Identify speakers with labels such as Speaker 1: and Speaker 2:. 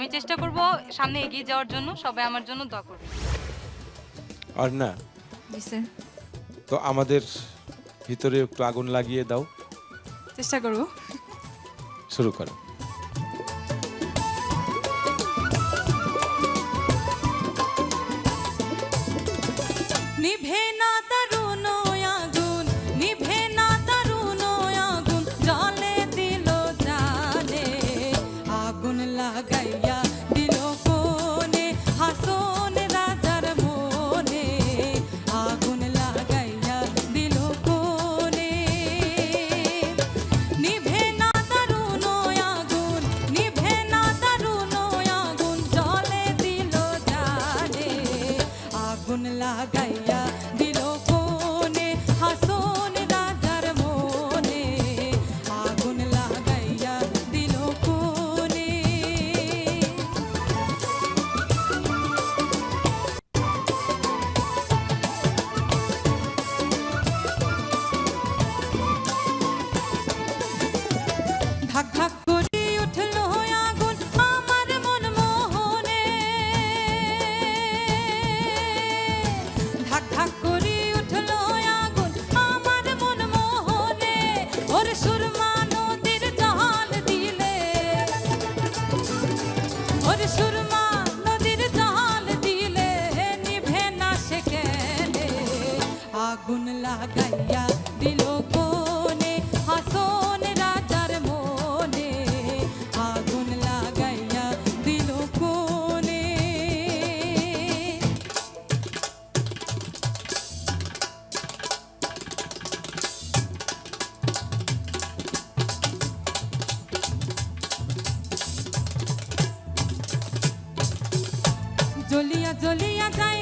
Speaker 1: আমি চেষ্টা করব সামনে এগিয়ে যাওয়ার জন্য সবাই আমার জন্য দোয়া করবে।
Speaker 2: আর না
Speaker 3: জি স্যার।
Speaker 2: তো আমাদের ভিতরে একটু আগুন লাগিয়ে দাও।
Speaker 3: চেষ্টা করব।
Speaker 2: শুরু করো।
Speaker 3: নিভে না আগুন আগুন লাগাইয়া দিল কোনে হাসন রাজার মনে। আগুন লাগাইয়া দিল কোনে জ্বলিয়া জ্বলিয়া যায়